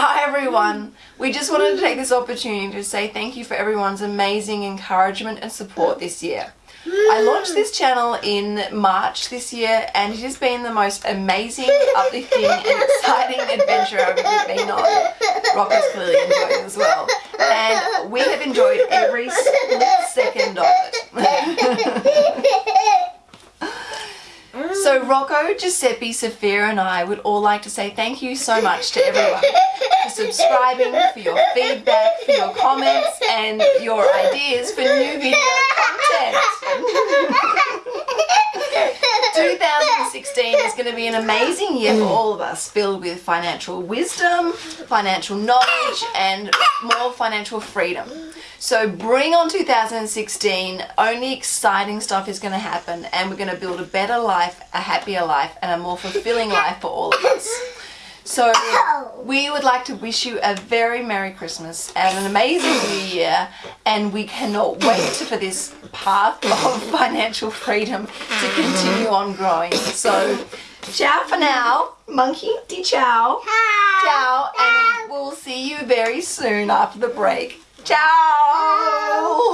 Hi everyone! We just wanted to take this opportunity to say thank you for everyone's amazing encouragement and support this year. I launched this channel in March this year and it has been the most amazing, uplifting and exciting adventure I've ever been on. Rocco's clearly enjoying as well. And we have enjoyed every split second of it. so Rocco, Giuseppe, Sophia and I would all like to say thank you so much to everyone for subscribing, for your feedback, for your comments and your ideas for new video content. 2016 is going to be an amazing year for all of us, filled with financial wisdom, financial knowledge and more financial freedom. So bring on 2016, only exciting stuff is going to happen and we're going to build a better life, a happier life and a more fulfilling life for all of us. So we would like to wish you a very Merry Christmas and an amazing New Year and we cannot wait for this path of financial freedom to continue on growing. So ciao for now, monkey, di ciao, ciao and we'll see you very soon after the break. Ciao!